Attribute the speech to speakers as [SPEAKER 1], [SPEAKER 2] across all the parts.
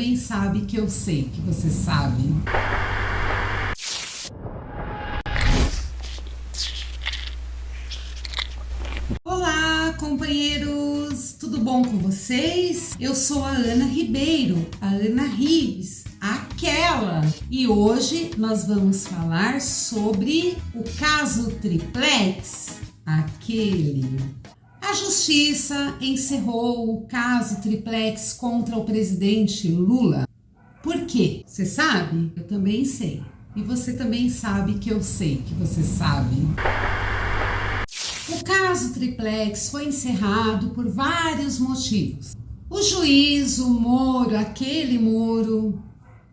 [SPEAKER 1] também sabe que eu sei que você sabe. Olá, companheiros! Tudo bom com vocês? Eu sou a Ana Ribeiro, a Ana Rives, aquela. E hoje nós vamos falar sobre o caso Triplex, aquele a justiça encerrou o caso Triplex contra o presidente Lula. Por quê? Você sabe? Eu também sei. E você também sabe que eu sei que você sabe. O caso Triplex foi encerrado por vários motivos. O juiz, o Moro, aquele Moro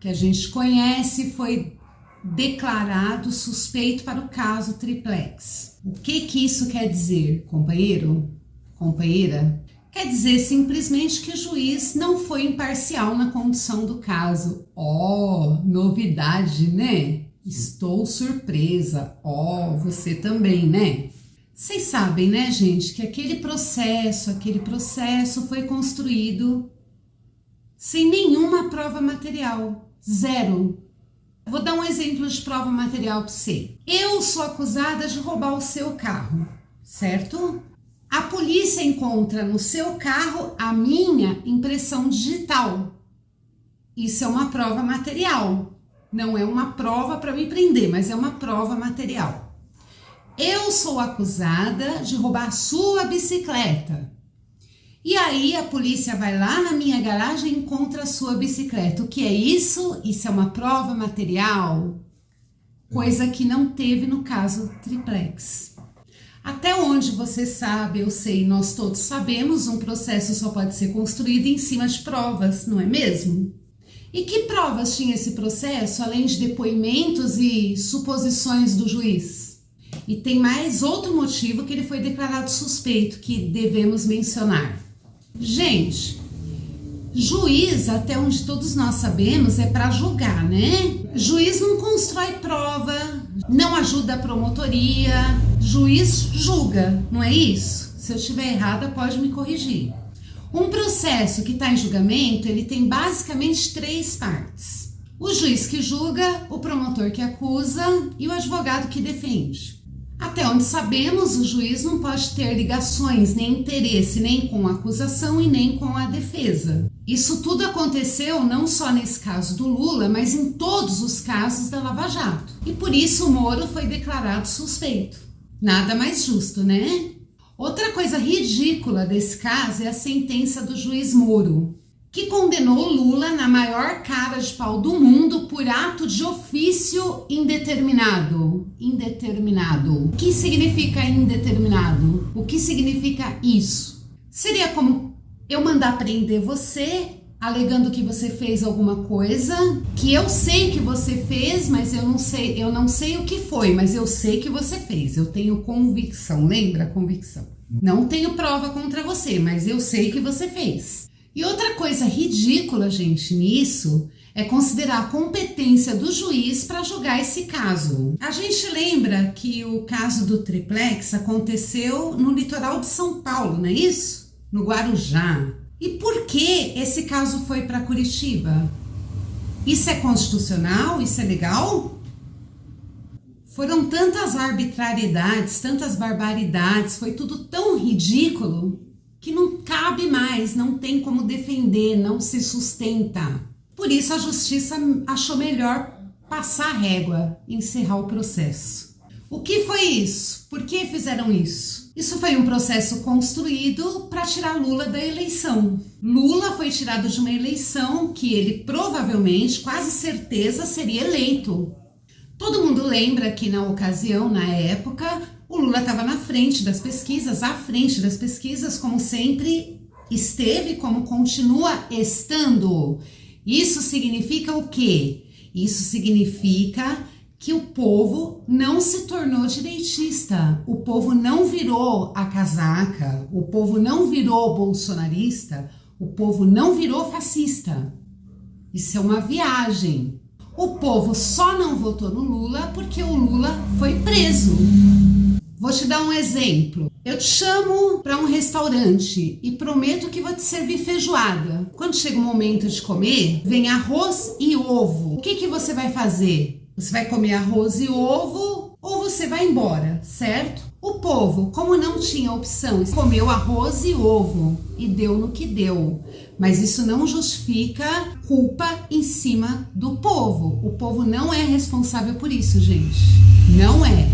[SPEAKER 1] que a gente conhece, foi declarado suspeito para o caso Triplex. O que que isso quer dizer, companheiro? Companheira, quer dizer simplesmente que o juiz não foi imparcial na condução do caso. Oh, novidade, né? Estou surpresa. Oh, você também, né? Vocês sabem, né, gente, que aquele processo, aquele processo foi construído sem nenhuma prova material. Zero. Vou dar um exemplo de prova material para você. Eu sou acusada de roubar o seu carro, certo? A polícia encontra no seu carro a minha impressão digital. Isso é uma prova material. Não é uma prova para me prender, mas é uma prova material. Eu sou acusada de roubar sua bicicleta. E aí a polícia vai lá na minha garagem e encontra a sua bicicleta. O que é isso? Isso é uma prova material? Coisa que não teve no caso triplex. Até onde você sabe, eu sei, nós todos sabemos, um processo só pode ser construído em cima de provas, não é mesmo? E que provas tinha esse processo, além de depoimentos e suposições do juiz? E tem mais outro motivo que ele foi declarado suspeito, que devemos mencionar. Gente, juiz, até onde todos nós sabemos, é para julgar, né? Juiz não constrói prova, não ajuda a promotoria, juiz julga, não é isso? Se eu estiver errada, pode me corrigir. Um processo que está em julgamento, ele tem basicamente três partes. O juiz que julga, o promotor que acusa e o advogado que defende. Até onde sabemos, o juiz não pode ter ligações nem interesse nem com a acusação e nem com a defesa. Isso tudo aconteceu não só nesse caso do Lula, mas em todos os casos da Lava Jato. E por isso o Moro foi declarado suspeito. Nada mais justo, né? Outra coisa ridícula desse caso é a sentença do juiz Moro, que condenou Lula na maior cara de pau do mundo por ato de ofício indeterminado. Indeterminado. O que significa indeterminado? O que significa isso? Seria como eu mandar prender você alegando que você fez alguma coisa que eu sei que você fez, mas eu não sei, eu não sei o que foi, mas eu sei que você fez. Eu tenho convicção, lembra? Convicção. Não tenho prova contra você, mas eu sei que você fez. E outra coisa ridícula, gente, nisso é considerar a competência do juiz para julgar esse caso. A gente lembra que o caso do triplex aconteceu no litoral de São Paulo, não é isso? No Guarujá. E por que esse caso foi para Curitiba? Isso é constitucional? Isso é legal? Foram tantas arbitrariedades, tantas barbaridades, foi tudo tão ridículo que não cabe mais, não tem como defender, não se sustenta. Por isso a justiça achou melhor passar a régua, encerrar o processo. O que foi isso? Por que fizeram isso? Isso foi um processo construído para tirar Lula da eleição. Lula foi tirado de uma eleição que ele provavelmente, quase certeza, seria eleito. Todo mundo lembra que na ocasião, na época, o Lula estava na frente das pesquisas, à frente das pesquisas, como sempre esteve, como continua estando. Isso significa o quê? Isso significa que o povo não se tornou direitista, o povo não virou a casaca, o povo não virou bolsonarista, o povo não virou fascista. Isso é uma viagem. O povo só não votou no Lula porque o Lula foi preso. Vou te dar um exemplo. Eu te chamo para um restaurante e prometo que vou te servir feijoada. Quando chega o momento de comer, vem arroz e ovo. O que, que você vai fazer? Você vai comer arroz e ovo ou você vai embora, certo? O povo, como não tinha opção, comeu arroz e ovo e deu no que deu. Mas isso não justifica culpa em cima do povo. O povo não é responsável por isso, gente. Não é.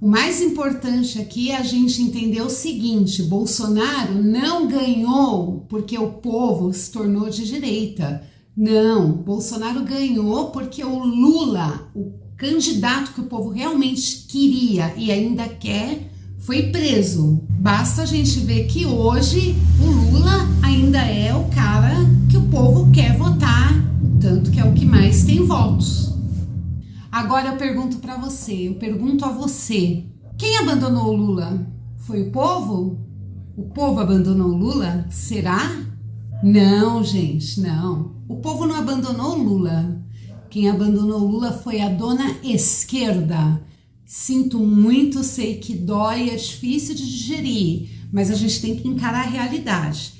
[SPEAKER 1] O mais importante aqui é a gente entender o seguinte: Bolsonaro não ganhou porque o povo se tornou de direita. Não, Bolsonaro ganhou porque o Lula, o candidato que o povo realmente queria e ainda quer, foi preso. Basta a gente ver que hoje o Lula ainda é o cara que o povo quer votar, tanto que é o que mais tem votos. Agora eu pergunto para você, eu pergunto a você, quem abandonou o Lula? Foi o povo? O povo abandonou o Lula? Será? Não, gente, não. O povo não abandonou Lula. Quem abandonou Lula foi a dona esquerda. Sinto muito, sei que dói, é difícil de digerir, mas a gente tem que encarar a realidade.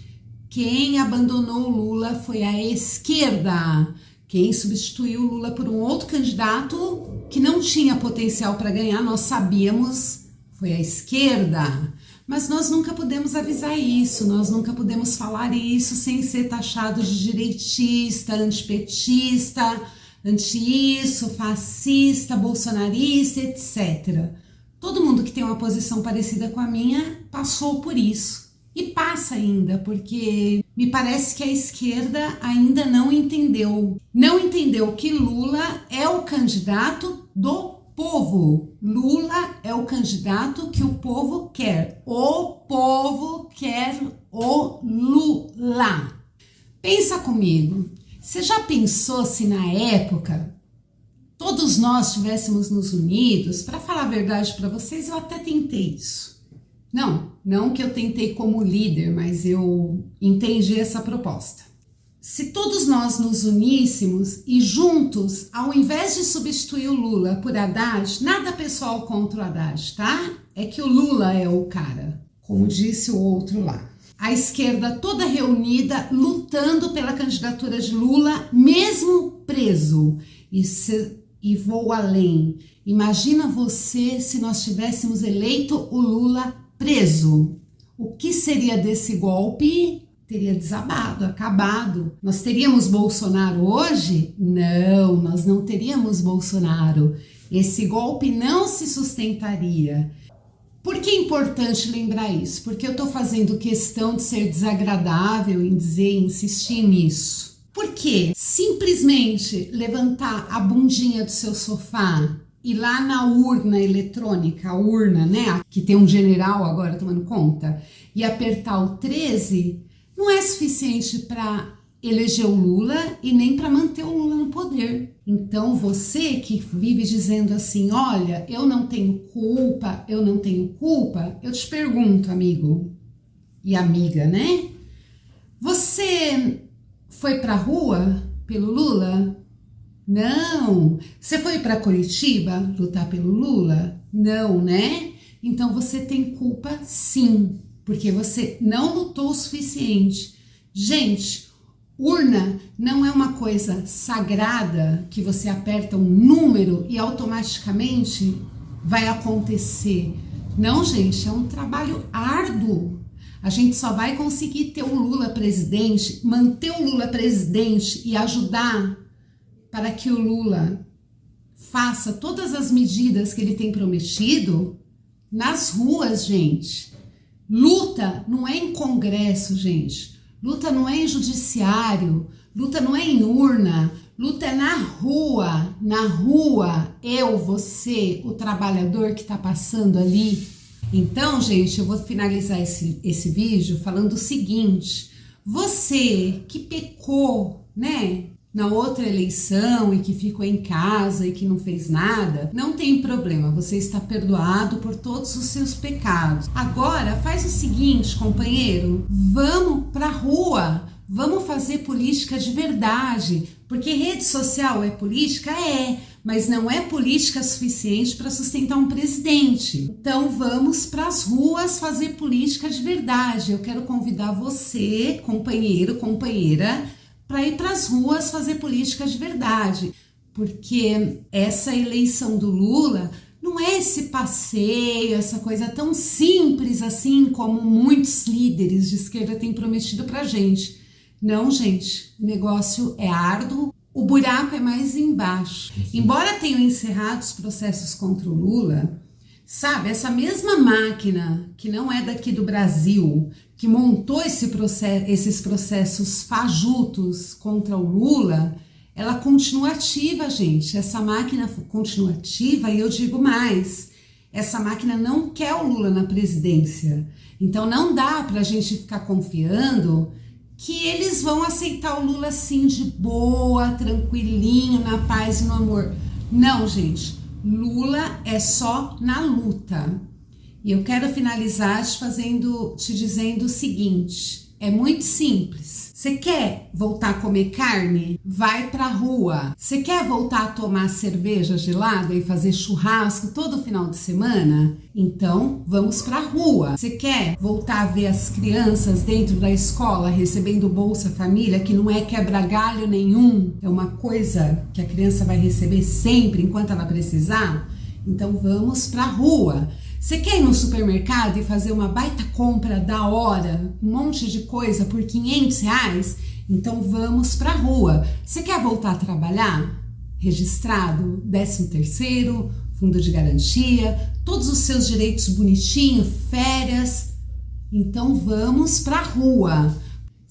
[SPEAKER 1] Quem abandonou Lula foi a esquerda. Quem substituiu Lula por um outro candidato que não tinha potencial para ganhar, nós sabíamos, foi a esquerda. Mas nós nunca podemos avisar isso, nós nunca podemos falar isso sem ser taxado de direitista, antipetista, anti-isso, fascista, bolsonarista, etc. Todo mundo que tem uma posição parecida com a minha passou por isso. E passa ainda, porque me parece que a esquerda ainda não entendeu. Não entendeu que Lula é o candidato do povo. Lula é o candidato que o povo quer. O povo quer o Lula. Pensa comigo. Você já pensou se na época todos nós estivéssemos nos unidos? Para falar a verdade para vocês, eu até tentei isso. Não, não que eu tentei como líder, mas eu entendi essa proposta. Se todos nós nos uníssemos e juntos, ao invés de substituir o Lula por Haddad, nada pessoal contra o Haddad, tá? É que o Lula é o cara, como disse o outro lá. A esquerda toda reunida, lutando pela candidatura de Lula, mesmo preso. E, se, e vou além. Imagina você se nós tivéssemos eleito o Lula preso. O que seria desse golpe? Teria desabado, acabado. Nós teríamos Bolsonaro hoje? Não, nós não teríamos Bolsonaro. Esse golpe não se sustentaria. Por que é importante lembrar isso? Porque eu estou fazendo questão de ser desagradável em dizer, insistir nisso. Porque simplesmente levantar a bundinha do seu sofá e lá na urna eletrônica, a urna, né, que tem um general agora tomando conta, e apertar o 13, não é suficiente para eleger o Lula e nem para manter o Lula no poder. Então você que vive dizendo assim, olha, eu não tenho culpa, eu não tenho culpa, eu te pergunto, amigo e amiga, né? Você foi para rua pelo Lula? Não. Você foi para Curitiba lutar pelo Lula? Não, né? Então você tem culpa sim, porque você não lutou o suficiente. Gente, urna não é uma coisa sagrada que você aperta um número e automaticamente vai acontecer. Não, gente, é um trabalho árduo. A gente só vai conseguir ter o Lula presidente, manter o Lula presidente e ajudar para que o Lula faça todas as medidas que ele tem prometido nas ruas, gente. Luta não é em congresso, gente. Luta não é em judiciário. Luta não é em urna. Luta é na rua. Na rua, eu, você, o trabalhador que está passando ali. Então, gente, eu vou finalizar esse, esse vídeo falando o seguinte: você que pecou, né? Na outra eleição e que ficou em casa e que não fez nada, não tem problema, você está perdoado por todos os seus pecados. Agora faz o seguinte, companheiro, vamos pra rua, vamos fazer política de verdade, porque rede social é política? É, mas não é política suficiente para sustentar um presidente. Então vamos para as ruas fazer política de verdade. Eu quero convidar você, companheiro, companheira, para ir para as ruas fazer política de verdade, porque essa eleição do Lula não é esse passeio, essa coisa tão simples assim como muitos líderes de esquerda têm prometido para gente. Não, gente, o negócio é árduo, o buraco é mais embaixo. Embora tenham encerrado os processos contra o Lula, sabe, essa mesma máquina que não é daqui do Brasil, que montou esse processo, esses processos fajutos contra o Lula, ela continua ativa, gente. Essa máquina continua ativa e eu digo mais, essa máquina não quer o Lula na presidência. Então não dá para a gente ficar confiando que eles vão aceitar o Lula assim de boa, tranquilinho, na paz e no amor. Não, gente. Lula é só na luta. E eu quero finalizar te fazendo, te dizendo o seguinte: é muito simples. Você quer voltar a comer carne? Vai pra rua. Você quer voltar a tomar cerveja gelada e fazer churrasco todo final de semana? Então, vamos pra rua. Você quer voltar a ver as crianças dentro da escola recebendo Bolsa Família, que não é quebra-galho nenhum, é uma coisa que a criança vai receber sempre enquanto ela precisar? Então, vamos pra rua. Você quer ir no supermercado e fazer uma baita compra da hora, um monte de coisa por 500 reais? Então vamos para a rua. Você quer voltar a trabalhar? Registrado, 13 terceiro, fundo de garantia, todos os seus direitos bonitinho, férias. Então vamos para a rua.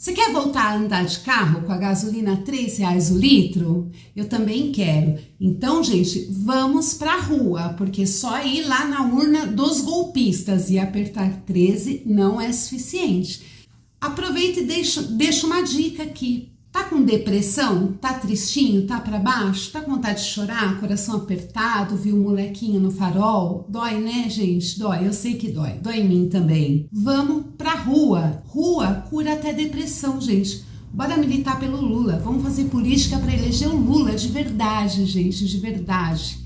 [SPEAKER 1] Você quer voltar a andar de carro com a gasolina 3 reais o litro? Eu também quero. Então, gente, vamos para a rua, porque só ir lá na urna dos golpistas e apertar 13 não é suficiente. Aproveita e deixa, deixa uma dica aqui. Tá com depressão? Tá tristinho? Tá para baixo? Tá com vontade de chorar? Coração apertado? Viu um molequinho no farol? Dói, né, gente? Dói, eu sei que dói. Dói em mim também. Vamos pra rua. Rua cura até depressão, gente. Bora militar pelo Lula. Vamos fazer política para eleger o Lula de verdade, gente, de verdade.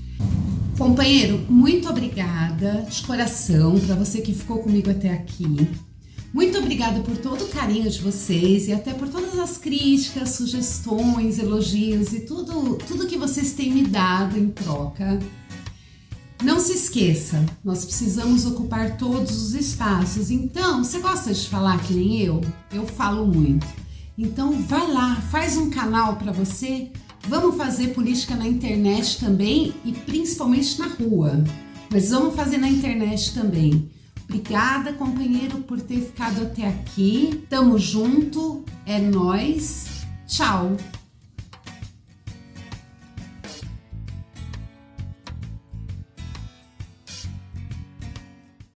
[SPEAKER 1] Companheiro, muito obrigada de coração para você que ficou comigo até aqui. Muito obrigada por todo o carinho de vocês e até por todas as críticas, sugestões, elogios e tudo, tudo que vocês têm me dado em troca. Não se esqueça, nós precisamos ocupar todos os espaços. Então, você gosta de falar que nem eu? Eu falo muito. Então, vai lá, faz um canal para você. Vamos fazer política na internet também e principalmente na rua. Mas vamos fazer na internet também. Obrigada, companheiro, por ter ficado até aqui. Tamo junto, é nós. Tchau.